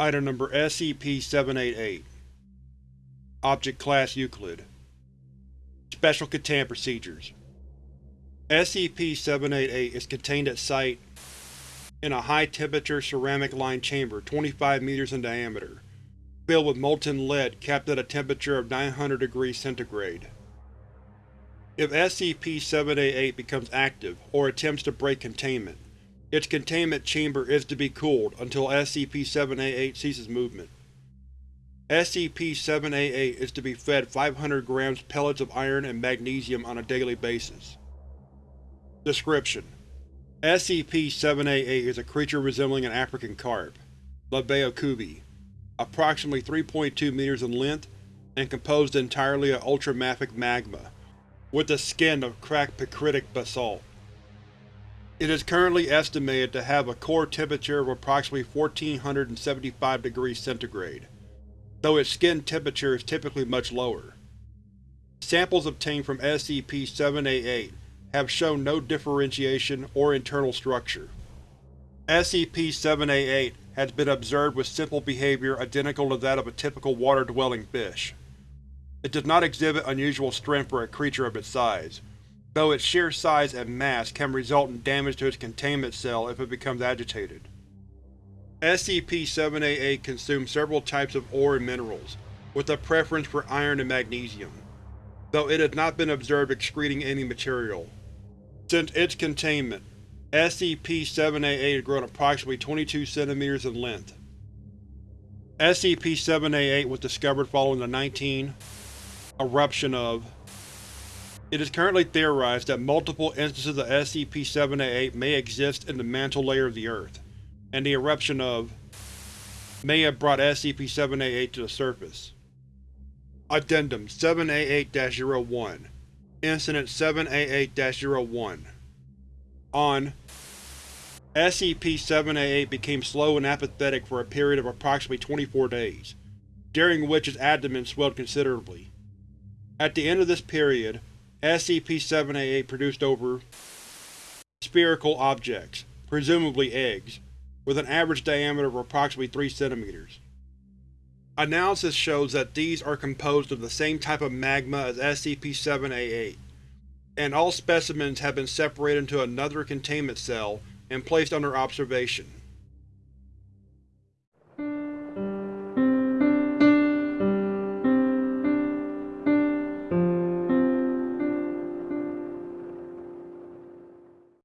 Item number SCP-788 Object Class Euclid. Special Containment Procedures. SCP-788 is contained at Site in a high-temperature ceramic-lined chamber 25 meters in diameter, filled with molten lead capped at a temperature of 900 degrees centigrade. If SCP-788 becomes active, or attempts to break containment, its containment chamber is to be cooled until SCP-788 ceases movement. SCP-788 is to be fed 500 grams pellets of iron and magnesium on a daily basis. Description: SCP-788 is a creature resembling an African carp, coubie, approximately 3.2 meters in length and composed entirely of ultramafic magma, with the skin of cracked picritic basalt. It is currently estimated to have a core temperature of approximately 1475 degrees centigrade, though its skin temperature is typically much lower. Samples obtained from SCP-788 have shown no differentiation or internal structure. SCP-788 has been observed with simple behavior identical to that of a typical water-dwelling fish. It does not exhibit unusual strength for a creature of its size, though its sheer size and mass can result in damage to its containment cell if it becomes agitated. SCP-788 consumes several types of ore and minerals, with a preference for iron and magnesium, though it has not been observed excreting any material. Since its containment, SCP-788 has grown approximately 22 cm in length. SCP-788 was discovered following the 19 eruption of it is currently theorized that multiple instances of SCP-788 may exist in the mantle layer of the Earth, and the eruption of may have brought SCP-788 to the surface. Addendum 788-01 Incident 788-01 On SCP-788 became slow and apathetic for a period of approximately 24 days, during which its abdomen swelled considerably. At the end of this period, SCP-788 produced over spherical objects, presumably eggs, with an average diameter of approximately 3 cm. Analysis shows that these are composed of the same type of magma as SCP-788, and all specimens have been separated into another containment cell and placed under observation.